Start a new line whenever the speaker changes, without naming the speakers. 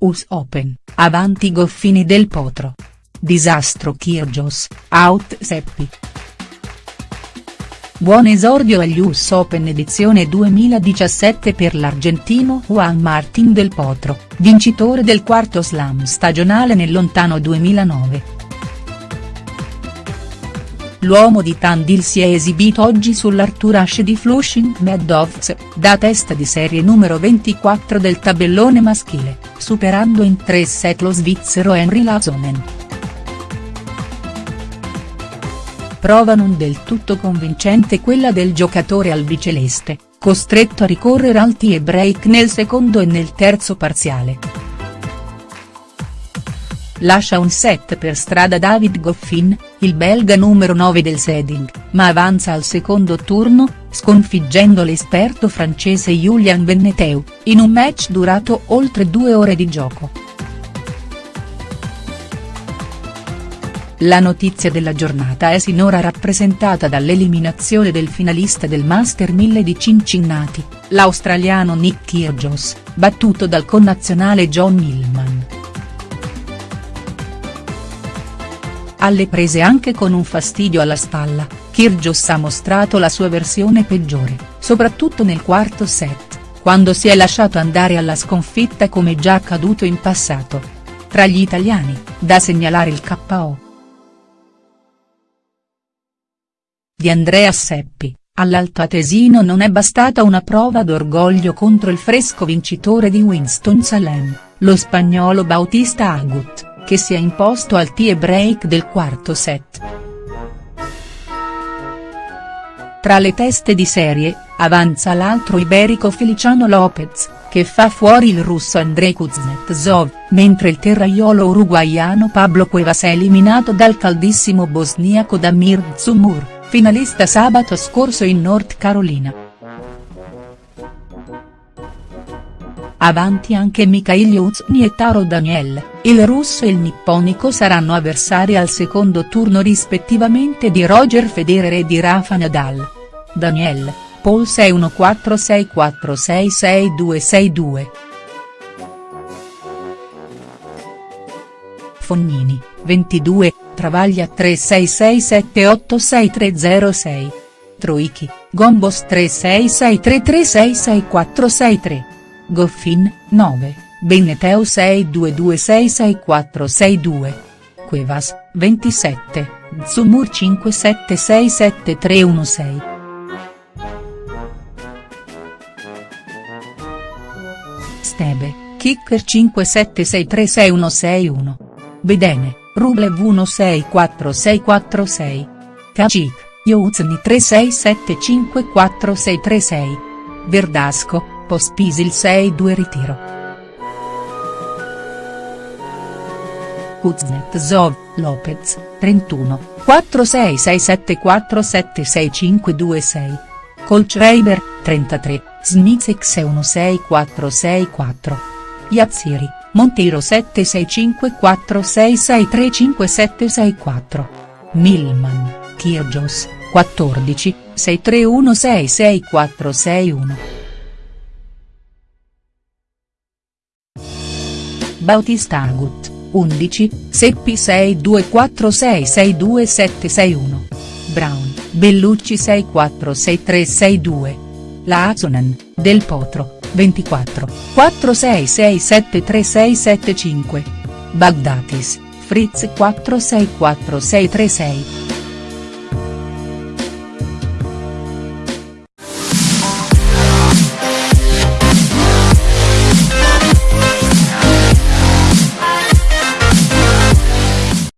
US Open, avanti Goffini del Potro. Disastro Kyrgios, out Seppi. Buon esordio agli US Open edizione 2017 per l'argentino Juan Martín del Potro, vincitore del quarto slam stagionale nel lontano 2009. L'uomo di Tandil si è esibito oggi sull'Arthur Ashe di Flushing Meadows, da testa di serie numero 24 del tabellone maschile, superando in tre set lo svizzero Henry Lazonen. Prova non del tutto convincente quella del giocatore albiceleste, costretto a ricorrere al tie break nel secondo e nel terzo parziale. Lascia un set per strada David Goffin, il belga numero 9 del seeding, ma avanza al secondo turno, sconfiggendo l'esperto francese Julian Benneteu, in un match durato oltre due ore di gioco. La notizia della giornata è sinora rappresentata dall'eliminazione del finalista del Master 1000 di Cincinnati, l'australiano Nick Kyrgios, battuto dal connazionale John Millman. Alle prese anche con un fastidio alla spalla, Kyrgios ha mostrato la sua versione peggiore, soprattutto nel quarto set, quando si è lasciato andare alla sconfitta come già accaduto in passato. Tra gli italiani, da segnalare il KO. Di Andrea Seppi, all'altoatesino non è bastata una prova d'orgoglio contro il fresco vincitore di Winston-Salem, lo spagnolo Bautista Agut che si è imposto al tie break del quarto set. Tra le teste di serie, avanza l'altro iberico Feliciano Lopez, che fa fuori il russo Andrei Kuznetsov, mentre il terraiolo uruguaiano Pablo Cuevas è eliminato dal caldissimo bosniaco Damir Zumur, finalista sabato scorso in North Carolina. Avanti anche Mikhail Yuzny e Taro Daniel, il russo e il nipponico saranno avversari al secondo turno rispettivamente di Roger Federer e di Rafa Nadal. Daniel, Paul 61464666262. Fognini, 22, Travaglia 3667863006. Troichi, Gombos 3663366463. Goffin, 9, Benneteu 62266462. Cuevas, 27, Zumur 57677316. Stebe, Kicker 57636161. Bedene, Rublev 164646. Kacik, Youzni 36754636. Verdasco, Pospisil 6-2 ritiro. Kuznetsov, Lopez, 31, 4667476526. Colchreiber, 33, Smizek 164664. Yazziri, Monteiro 765466357764. Milman, Kyrgios, 14, 63166461. Bautista Agut, 11, Seppi 6246627761. Brown, Bellucci 646362. Lazonen, Del Potro, 24, 46673675. Bagdatis, Fritz 464636.